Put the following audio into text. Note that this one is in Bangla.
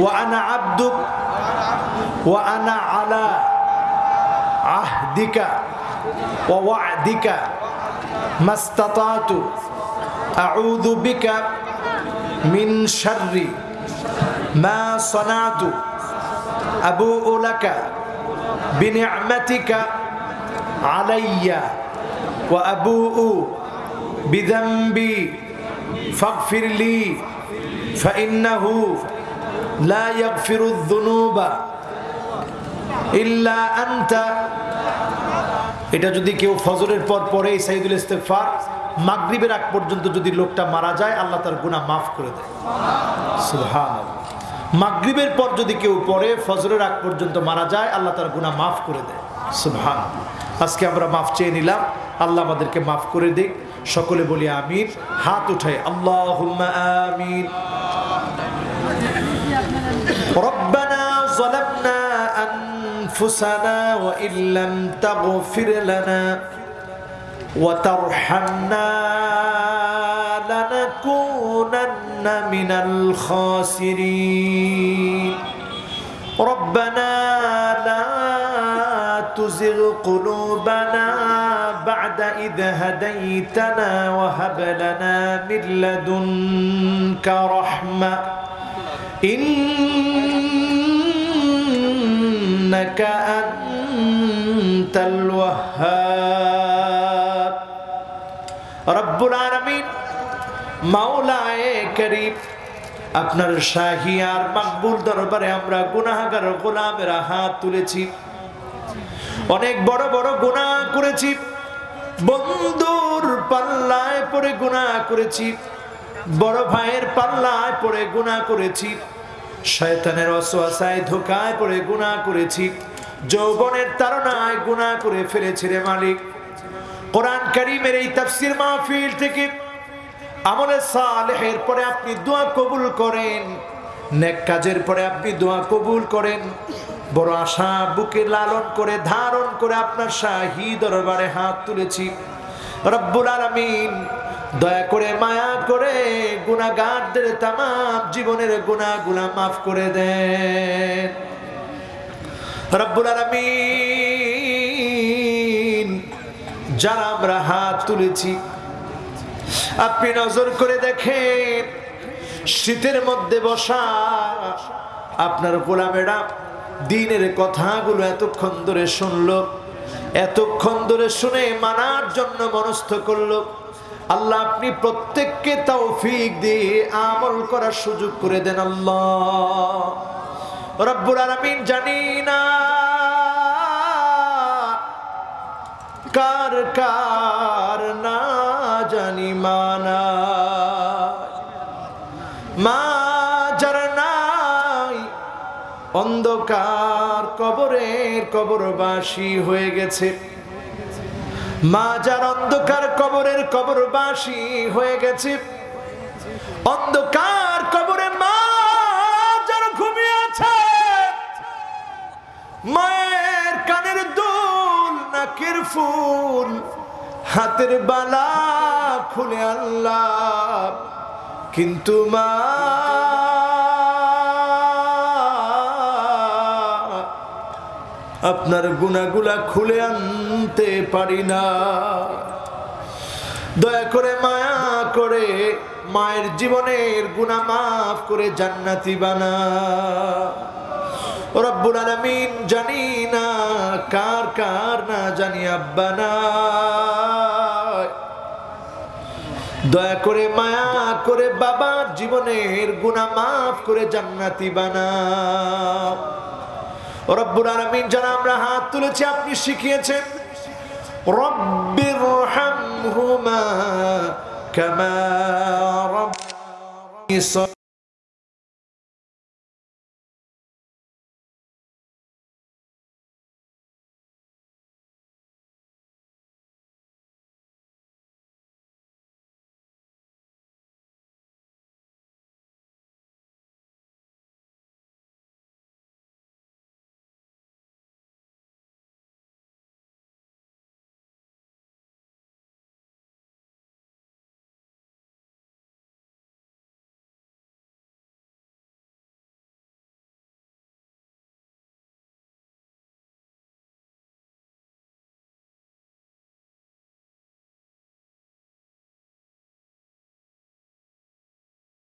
وأنا عبدك وأنا على عهدك ووعدك ما استطعت. أعوذ بك من شر ما صنعت. أبوء لك بنعمتك علي وأبوء بذنبي فاغفر لي فإنه لا يغفر الذنوب إلا أنت এটা যদি কেউ ফজরের পর পরে এই সাইদুল ইস্তেফার মাগরিবের আগ পর্যন্ত যদি লোকটা মারা যায় আল্লাহ তার গুনাহ মাফ করে দেয় সুবহান মাগরিবের পর যদি কেউ পড়ে ফজরের আগ পর্যন্ত মারা যায় আল্লাহ তার গুনাহ মাফ করে দেয় সুবহান আজকে আমরা মাফ চেয়ে নিলাম আল্লাহ আমাদেরকে মাফ করে দিক সকলে বলি আমিন হাত উঠাই আল্লাহ আমিন ربنا ظلمنا أنفسنا وإن لم تغفر لنا وترحمنا لنكونن من الخاسرين. ربنا لا تزغ قلوبنا بعد إذ هديتنا وهب لنا من لدنك رحمة. إنك أنت الوهاب رب العالمين মাওলায়ে করিম আপনার শাহী আর মাকবুল দরবারে আমরা গুনাহগার গোলামেরা হাত তুলেছি অনেক বড় বড় গুনাহ করেছি বন্ধুর পাল্লায় পড়ে গুনাহ করেছি বড় ভাইয়ের পাল্লায় পড়ে গুনাহ করেছি, শয়তানের অসোয়াশায় ধোকায় পড়ে গুনাহ করেছি, যৌবনের তারনায় গুনাহ করে ফেলেছি রে মালিক। কোরআন এই তাফসির মাহফিল থেকে আমলে সালেহের পরে আপনি দোয়া কবুল করেন, নেক কাজের পরে আপনি দোয়া কবুল করেন, বড় আশা বুকে লালন করে, ধারণ করে আপনার শাহী দরবারে হাত তুলেছি। রব্বুল আলামিন, দয়া করে মায়া করে গুনাহগারদের তাম জীবনের গুনাহগুলা মাফ করে দেন। রব্বুল আলামিন, যারা আমরা হাত তুলেছি, আপনি নজর করে দেখেন, শীতের মধ্যে বসা আপনার গোলামেরা দিনের কথাগুলো এতক্ষণ ধরে শুনল, এতক্ষণ ধরে শুনে মানার জন্য মনস্থ করল। আল্লাহ আপনি প্রত্যেককে তৌফিক দিয়ে আমল করার সুযোগ করে দেন, আল্লাহ। রব্বুল আলামিন জানি না কার কার না জানি মানা। মা যার নাই, অন্ধকার কবরের কবরবাসী হয়ে গেছে। মা যার অন্ধকার কবরের কবর কবরবাসী হয়ে গেছে। অন্ধকার কবরের মা যার ঘুমিয়ে আছে। মায়ের কানের দুল, নাকের ফুল, হাতের বালা খুলে আল্লাহ। কিন্তু মা আপনার গুনাগুলা খুলে আনতে পারি না। দয়া করে মায়া করে মায়ের জীবনের গুণা মাফ করে জান্নাতি বানা। রব্বুল আলামিন জানি না কার কার না জানি আব্বা না। দয়া করে মায়া করে বাবার জীবনের গুণা মাফ করে জান্নাতি বানা। রব্বুল আলমিন যারা আমরা হাত তুলেছি আপনি শিখিয়েছেন। রব্বির হামহুমা কামা রব্বানি